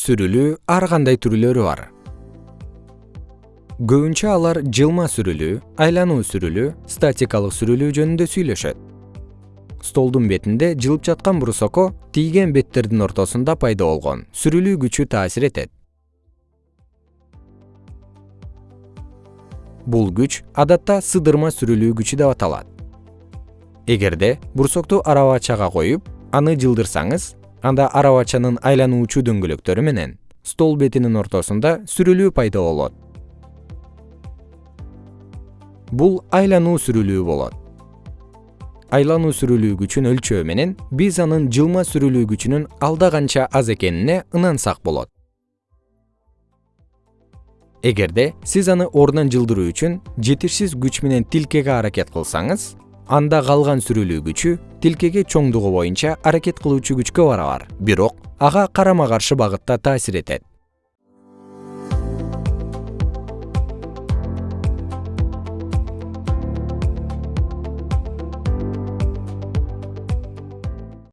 сүрүлүү ар кандай түрлөрү бар? Көбүнчө алар жылма сүрүлүү айлануу сүрүлүү статикалык сүрүлүү жөнүндө сүйлөшөт. Столдун бетинде жылып жаткан брусокко тийген беттердин ортосунда пайда болгон сүрүлүү күчү таасир этет. Бул күч адатта сыдырма сүрүлүү күчү деп аталат. Эгерде брусокту арабачага коюп аны жылдырсаңыз анда арабачанын айлануучу дөңгөлөктөрү менен стол бетинин ортосунда сүрүлүү пайда болот. Бул айлануу сүрүлүү болот. Айлануу сүрүлүү күчүн өлчөө менен биз анын жылма сүрүлүү күчүнүн алда канча аз экенине ынансак болот. Эгерде сиз аны ордунан жылдыруу үчүн жетишсиз күч менен тилкеге аракет кылсаңыз анда калган сүрүлүү күчү тилкеге чоңдугу боюнча аракет кылуучу күчкө барабар. Бирок ага карама каршы багытта таасир этет